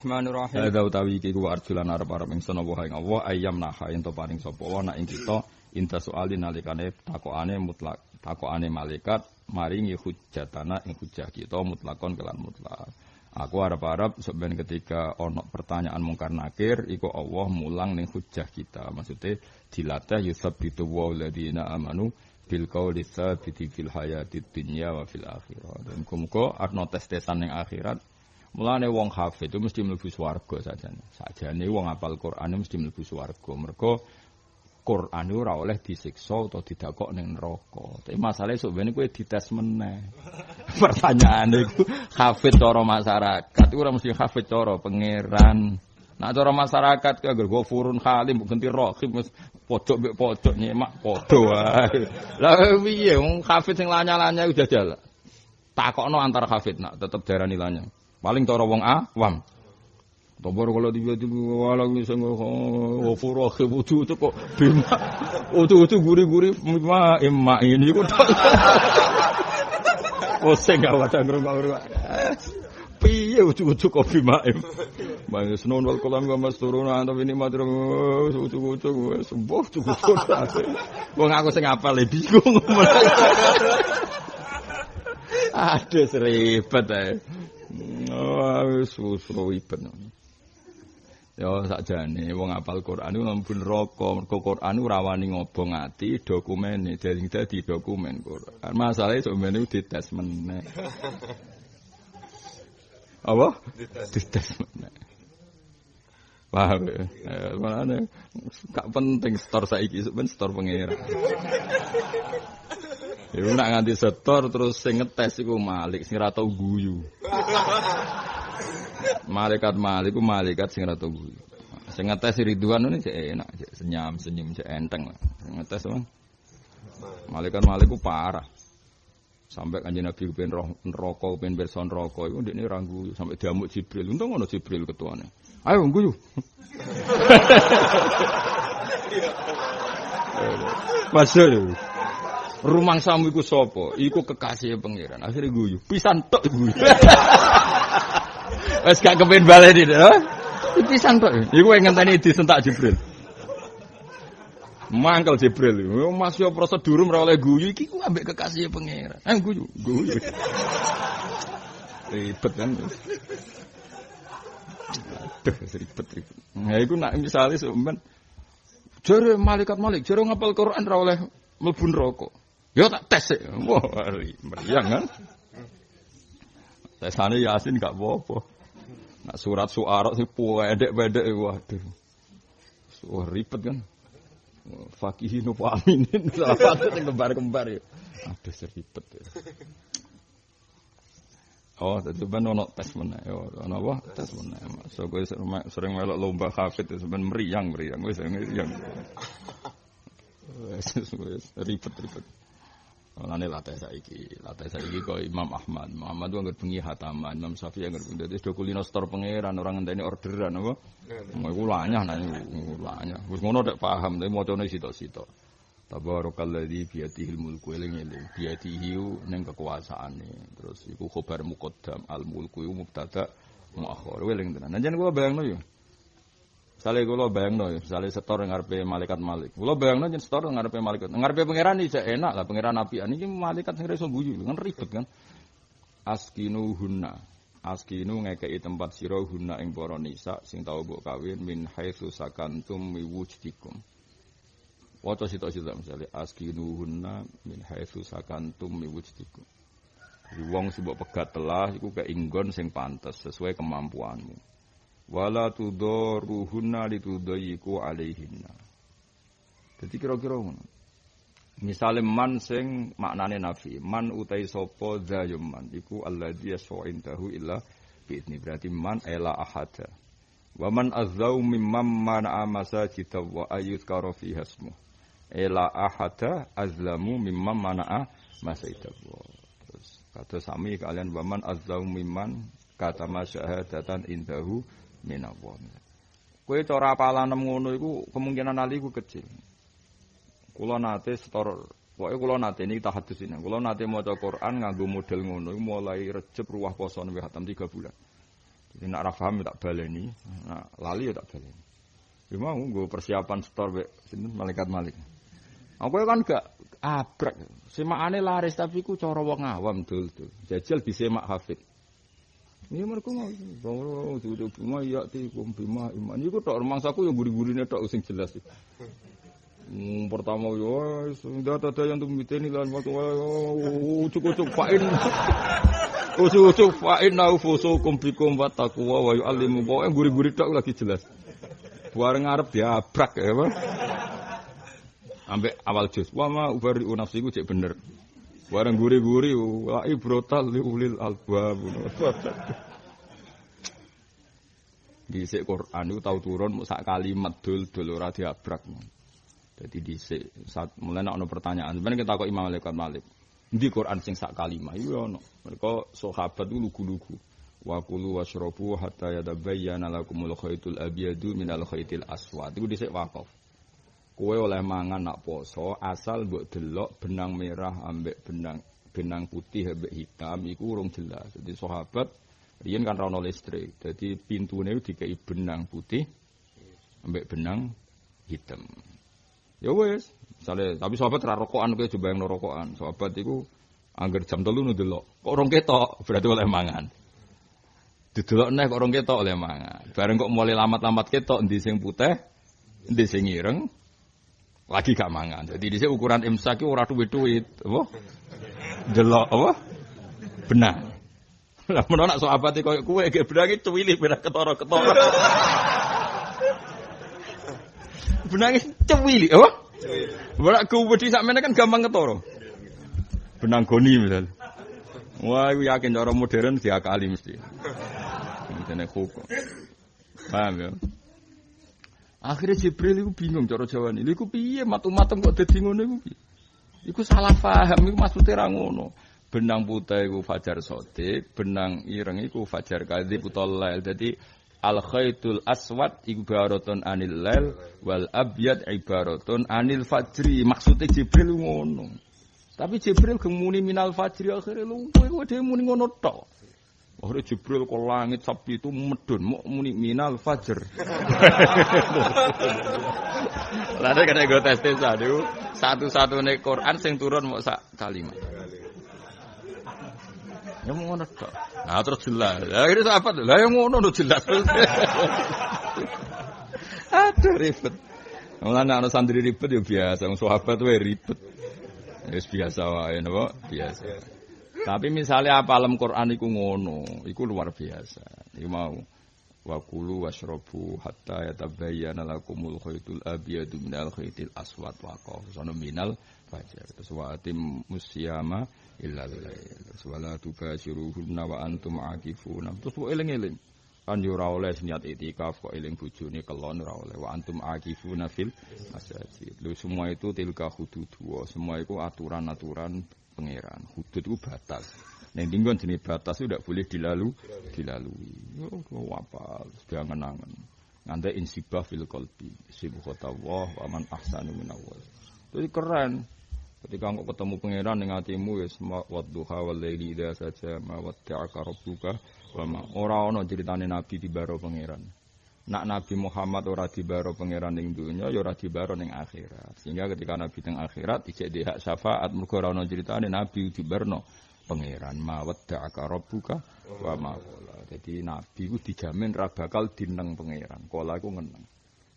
Bismillahirrahmanirrahim. Hadza utawi iki ku arjulan arep-arep ingsun apa ing Allah ayam naha ento paring sapa wa nak ing kita inta soali nalikane takokane mutlak takokane malaikat maringi hujjatana ing hujjah kita mutlakon kelan mutlak. Aku arep-arep sampeyan ketika ono pertanyaan mungkar nakir iku Allah mulang ning hujjah kita. Maksudnya dilatih yusabbitu wa ladina amanu bil qauli tsabiti fil hayati dunya wa fil akhirah. Dan muga arno tes-tesan ning akhirat Mulane wong hafid itu mesti mlebu swarga sajane. Sajane wong apal Quran mesti mlebu swarga. Mergo Quran itu ora oleh disiksa atau didakok ning neraka. Tapi masalahnya sebenarnya kowe dites meneh. Pertanyaan itu hafid cara masyarakat itu ora mesti hafid cara pangeran. Nah cara masyarakat ki agar furun halim ganti rohim wis pojok mbek pojok nyemak padha wae. Lah piye wong hafid sing lanya-lanya udah jalan. Takokno antar hafid nak tetep darani lanya. Paling cara wong awam. Tobar kalau tiba tiba walau misalnya oh furah kebutu itu kok bima, utu utu guri guri bima emak ini kok. Oh saya nggak wadah ngerung ngerung. Piye utu kok bima em. Bang senon wal kolam gak mas turun antap ini matro utu utu gue sembuh utu. Gue ngaku saya ngapal ya bingung. Aduh seribet ya. Oh, wis ribet. Ya sakjane wong apal Quran iku mlebu neraka. Mergo Quran ora rawani ngobong ati dokumene dadi dadi dokumen Quran. Masalahe sebenarnya dites meneh. Apa? Dites meneh. Paham ya? Eh, Mana gak penting store saiki sebenarnya store pengira. Ya nak nganti setor terus sing ngetes iku Malik sing guyu. Malaikat Malik ku malaikat sing tau guyu. Sing ngetes Ridwan ini cek enak, cek senyum senyum cek enteng lah. Sing ngetes emang. Malaikat Malik ku parah. Sampai kanjeng Nabi kepen neraka, kepen pirsa neraka iku ndekne ora guyu sampai diamuk Jibril. Untung ngono Jibril ketuane. Ayo guyu. Masuk rumang samu iku sapa? Iku kekasih pangeran. Akhirnya guyu. Pisan tok guyu. Wes gak kepen baleni to. Pisan tok. Iku ngenteni disentak Jibril. Mangkel Jibril. Mas yo prosedur ora oleh guyu iki ku ambek kekasih pangeran. Eh guyu, guyu. Ribet kan. Aduh, ribet ribet. Nah, iku nak misalnya sampean jare malaikat malik, jare ngapal Quran ora oleh mlebu neraka. Ya tak tes sih. Wah, meriang kan. Tesane Yasin gak apa-apa. Nak surat suara sih pendek-pendek waduh. Wah ribet kan. Fakihin apa aminin satu yang kembar-kembar ya. Aduh seribet ya. Oh, tadi ben ono tes mana? Ya, ono apa? Tes mana? So gue sering melok lomba hafid itu sebenarnya meriang meriang, gue sering meriang. Ribet ribet. Mulane latih saiki, latih saiki kok Imam Ahmad. Muhammad anggere bengi hataman, Imam Syafi'i anggere bengi dadi do kulino store pangeran orang ngenteni orderan apa. Mau iku lanyah nang lanyah. Wis ngono nek paham, tapi macane sitok-sitok. Tabarakalladzi biyadihil mulku eling-eling. Biyadihi ning kekuasaane. Terus iku khobar muqaddam al mulku mubtada muakhir. Eling tenan. Nanjen kula bayangno yo. Sale kula bayangno, sale setor ngarepe malaikat malik. Kula bayangno yen setor ngarepe malaikat. Ngarepe pangeran iki enak lah, pangeran apian iki malaikat sing iso guyu, kan ribet kan. Askinu hunna. Askinu ngekei tempat sira hunna ing para nisa sing tau mbok kawin min haitsu sakantum mi wujdikum. Waca sitok-sitok misale askinu hunna min haitsu sakantum mi wujdikum. Jadi wong mbok pegat telah iku keinggon sing pantes sesuai kemampuanmu wala tudaruhunna litudayiku alaihinna. Jadi kira-kira ngono. Misale man sing maknane nafi, man utai sapa zayum man iku alladzi yas'indahu illa bi'idni berarti man ela ahada. Wa man azzau mimman mana masajid wa ayyuzkara fi hasmu. Ela ahada azlamu mimman mana masajid Terus kata sami kalian wa man azzau mimman kata masyahadatan indahu minallah. Kowe cara apalan ngono iku kemungkinan ali iku kecil. Kula nate setor Pokoknya kula nate ini tahadus ini. Kula nate maca Quran nganggo model ngono mulai Rejab ruwah poso newe hatam 3 bulan. Jadi nak ra paham ya tak baleni, nak lali ya tak baleni. Ya mau gue persiapan store be sinten malaikat malik. Aku kan gak abrak. Semakane laris tapi ku cara wong awam dul dul. Jajal disemak hafid. Ini mereka mau, bahwa sudah bima ya ti kum bima iman. Iku tok rumangsaku yang guri-gurine tok sing jelas. Hmm, pertama yo sudah ada yang tuh miteni lan waktu ucuk-ucuk fain. Ucuk-ucuk fain nau fusukum bikum wa taqwa wa yu'allimu. Pokoke guri-guri tok lagi jelas. Bareng ngarep diabrak ya, Pak. Ambek awal jus. Wa ma ubari nafsiku cek bener. Bareng guri-guri wa ibrotal li ulil albab. Dhisik Quran itu tahu turun sak kalimat dul dul ora diabrak. Jadi dhisik saat mulai ana pertanyaan. Sebenarnya kita kok Imam Malik Malik. Di Quran sing sak kalimat iku ono. Mereka sahabat itu lugu-lugu. Wa kulu washrabu hatta yatabayyana lakumul khaitul abyadu minal khaitil aswad. Iku dhisik wakaf. Kowe oleh mangan nak poso asal mbok delok benang merah ambek benang benang putih ambek hitam iku urung jelas. Jadi sahabat riyen kan rono listrik. Jadi pintune dikai benang putih ambek benang hitam. Ya wes, misalnya tapi sahabat ra rokokan coba yang rokokan. Sahabat iku angger jam telu nu delok. Kok orang ketok berarti oleh mangan. Didelok neh kok orang ketok oleh mangan. Bareng kok mulai lamat-lamat ketok endi sing putih, endi sing ireng, lagi gak mangan. Jadi di sini ukuran imsak itu ora duit-duit, apa? Delok apa? Benang. Lah menawa nak sahabat koyo kowe ge benange cuwili beda ketara-ketara. benange cuwili, apa? Ora kuwedi sakmene kan gampang ketara. Benang goni misal. Wah, aku yakin cara modern diakali mesti. Ini hukum. Paham ya? Akhirnya Jibril itu bingung cara Jawa ini. Iku piye matu-matem kok dadi ngono iku? Iku salah paham iku maksudnya ra ngono. Benang putih iku fajar sodik, benang ireng iku fajar kadzib utawa lail. Dadi al khaitul aswad ibaratun anil lail wal abyad ibaratun anil fajri. Maksudnya Jibril ngono. Tapi Jibril gemuni minal fajri akhirnya lu kowe dhewe muni ngono tok. Akhirnya Jibril ke langit sapi itu medun, mau muni minal fajr. Lalu kena gue tes tes aduh, satu-satu nih Quran sing turun mau sak kalimat. Ya mau ngono tok. Nah terus jelas. Ya ini apa? Lah yang ngono udah jelas. Aduh ribet. Mulane ana santri ribet ya biasa, wong sahabat wae ribet. Ya biasa wae napa? Biasa. Tapi misalnya apa alam Quran iku ngono, iku luar biasa. Iku mau wa kulu washrabu hatta yatabayyana lakumul khaitul abyadu minal khaitil aswad wa sono minal fajar. Terus wa atim musyama illa lail. Terus wala wa antum. Terus wa eling-eling. Kan yo ora oleh niat itikaf kok eling bojone kelon ora oleh wa antum akifuna fil masajid. Lu semua itu tilka hudud semua itu aturan-aturan pangeran. Hudud itu batas. Neng tinggon jenis batas itu tidak boleh dilalu, dilalui. Oh, apa? Sudah ngenangan. Nanti insibah fil kolbi. kota wah, waman ahsanu minawal. Jadi keren. Ketika engkau ketemu pangeran dengan hatimu ya semua wadduha wal laili saja ma watta'aka rabbuka wa ma ora ana critane nabi di baro pangeran. Nak Nabi Muhammad ora dibaro pangeran ning dunya ya ora dibaro ning akhirat. Sehingga ketika Nabi teng akhirat ijek hak syafaat mergo ora ana critane Nabi dibarno pangeran ma wadda'aka rabbuka wa ma Jadi Nabi ku dijamin ra bakal dineng pangeran. Kala iku ngeneng.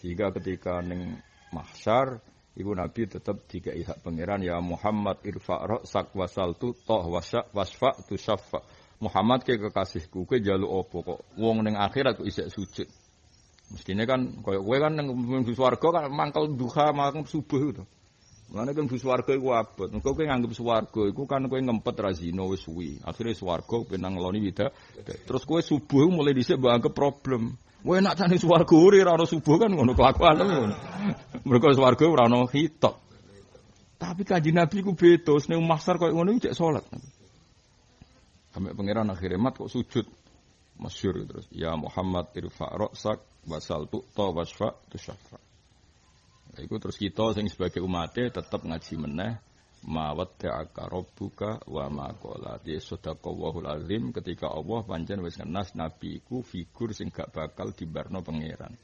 Sehingga ketika ning mahsyar ibu Nabi tetap tiga hak pangeran ya Muhammad irfa sak wasal tu toh wasya wasfa tu syafa. Muhammad ke kekasihku ke jalu opo kok wong ning akhirat kok isek sujud. Mestinya kan koyo kowe kan nang mlebu kan mangkel duha mangkel subuh itu. Mulane kan mlebu swarga iku abot. Engko kowe nganggep swarga iku kan kowe ngempet ra zina wis suwi. Akhire swarga penang ngeloni wida. Terus kowe subuh mulai dhisik anggap problem. Kowe nak tani swarga ora ono subuh kan ngono kelakuan ngono. Mergo swarga ora. Tapi kanji Nabi ku beda, ning mahsyar koyo ngono cek salat. Sampai pangeran akhirnya mat kok sujud. Masyur terus. Ya Muhammad irfa' ra'sak wasal tu to wasfa tu syafa. Iku terus kita sing sebagai umatnya tetap ngaji meneh ma wadda'aka rabbuka wa ma qala. Ya sadaqallahul azim ketika Allah pancen wis ngenas nabiku figur sing gak bakal dibarno pangeran.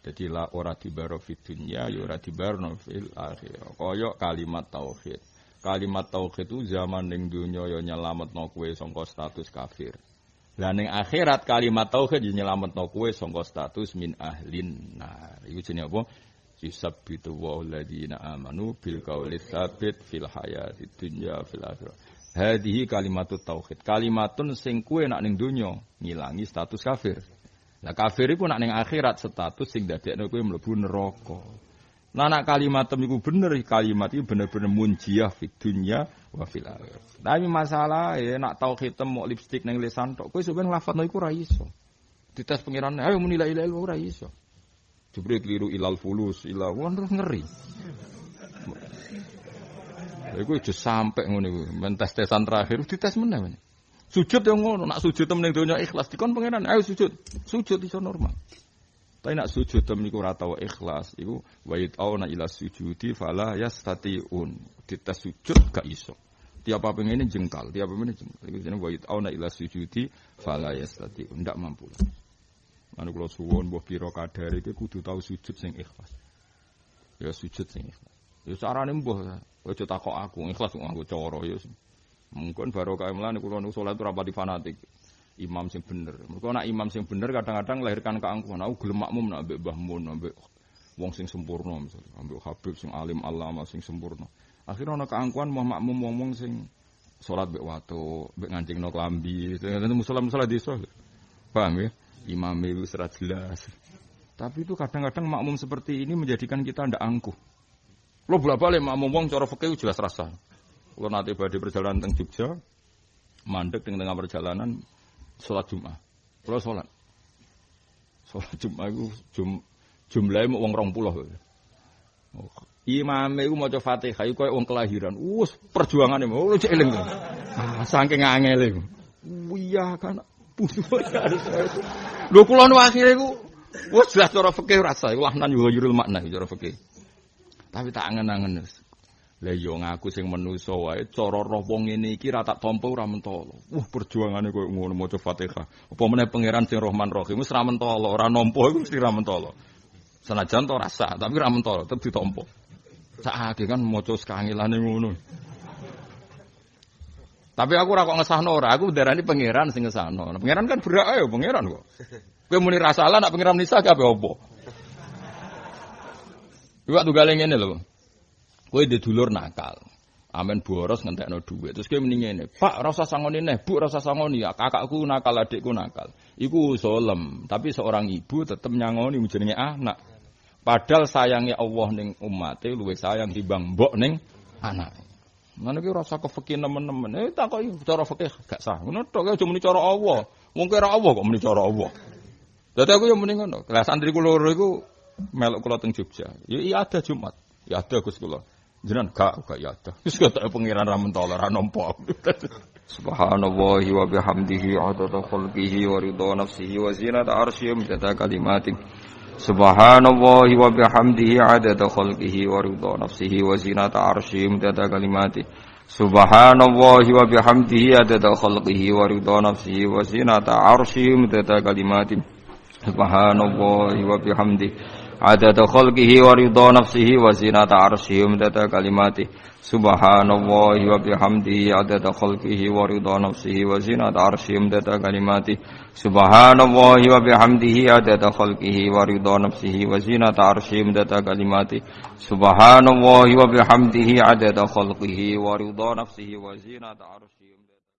Jadi la ora dibaro fid dunya ya ora dibarno fil akhirah. Kaya kalimat tauhid. Kalimat tauhid itu zaman ning dunya ya nyelametno kowe sangka status kafir lah ning akhirat kalimat tauhid nyelametno kowe sangka status min ahlin nah iku jenenge apa yusabbitu wa alladziina amanu bil qawli tsabit fil hayati dunya fil akhirah. Hadhihi kalimatut tauhid. Kalimatun sing kuwe nak ning donya ngilangi status kafir. Lah kafir iku nak ning akhirat status sing dadekno kowe mlebu neraka. Nah nak kalimat iku bener kalimat itu bener-bener munjiah fi dunya wa fil akhirah. Tapi masalah ya nak tauhid mau lipstick ning lisan tok kowe sampeyan lafadzno iku ra iso. Dites pengiran ayo muni la ilaha illallah ora iso. Keliru ilal fulus, ilal terus ngeri. Iku aja sampai ngono iku. Men tes-tesan terakhir dites meneh. Sujud yang ngono, nak sujud temen donya ikhlas dikon pangeran, ayo sujud. Sujud iso normal. Tapi nak sujud temen iku ora tau ikhlas, iku wa na ila sujudi fala yastatiun. Dites sujud gak iso. Tiap apa ini jengkal, tiap apa ini jengkal. Iku jenenge wa na ila sujudi fala yastatiun. Ndak mampu. Anu kula suwon mbah pira kadar iki kudu tau sujud sing ikhlas. Ya sujud sing ikhlas. Ya carane mbah aja takok aku ikhlas kok nganggo cara ya. Mungkin baru kaya mlane kula nu salat ora fanatik. Imam sing bener. Mergo nek imam sing bener kadang-kadang lahirkan keangkuhan. Aku gelem makmum nek mbek Mbah Mun mbek wong sing sempurna misalnya, ambek Habib sing alim alama sing sempurna. Akhirnya ana keangkuhan mau makmum wong-wong sing salat mbek watu, mbek ngancingno klambi, musola-musola desa. Paham ya? imam itu serat jelas. Tapi itu kadang-kadang makmum seperti ini menjadikan kita ndak angkuh. Lo bolak balik makmum wong cara fikih jelas rasa. Lo nanti pada perjalanan teng Jogja, mandek teng tengah perjalanan sholat Jumat. Lo sholat. Sholat Jumat itu jum, jumlahnya mau uang rong puluh. Imam itu mau coba fatihah, itu kayak uang kelahiran. Us perjuangan itu, lo cek eling. Ah, saking angel itu. Iya kan, Lho kula nu akhire ku wis jelas cara fikih rasa iku lahnan yo yurul makna cara fikih. Tapi tak angen-angen. Lah yo ngaku sing manusa wae cara roh wong ngene iki ra tak tampa ora mentolo. Wah perjuangane koyo ngono maca Fatihah. Apa meneh pangeran sing Rahman Rahim wis ra mentolo, ora nampa iku mesti ra mentolo. Senajan to rasa, tapi ra mentolo, tetep ditampa. Sakake kan maca sekangilane ngono. Tapi aku ora kok ngesahno ora, aku darani pangeran sing ngesahno. Nah, pangeran kan berak ayo pangeran kok. Kowe muni rasalah nak pangeran nisa kabeh opo? Iwak tugale ngene lho. Kowe dhe dulur nakal. Amen boros ngentekno dhuwit. Terus kowe ngene, "Pak, ora usah sangoni neh, Bu, ora usah sangoni ya. Kakakku nakal, adikku nakal." Iku zalem, tapi seorang ibu tetep nyangoni jenenge anak. Padahal sayangnya Allah ning umate luwih sayang timbang mbok ning anak. Ngono ki rasa kefekih nemen-nemen. Eh takoki cara fikih gak sah. Ngono tok aja muni cara Allah. Wong kira Allah kok muni cara Allah. Dadi aku yo muni ngono. Lah santri kula loro iku melok kula teng Jogja. Ya iya ada Jumat. Ya ada Gus kula. Jenengan gak gak ya ada. Wis kata pangeran ra mentolo ra nampa. Subhanallah wa bihamdihi adada khalqihi wa ridha nafsihi wa zinata arsyihi mudada kalimatih. Subhanallah wa bihamdihi adada khalqihi wa ridha nafsihi wa zinata arsyihi mudada kalimatih. Subhanallah wa bihamdihi adada khalqihi wa ridha nafsihi wa zinata arsyihi mudada kalimatih. Subhanallah wa bihamdihi adada khalqihi wa ridha nafsihi wa zinata arsyihi wa kalimati subhanallahi wa bihamdihi adada khalqihi wa ridha nafsihi wa zinata arsyihi wa kalimati subhanallahi wa bihamdihi adada khalqihi wa ridha nafsihi wa zinata arsyihi wa kalimati subhanallahi wa bihamdihi adada khalqihi wa ridha nafsihi wa zinata arsyihi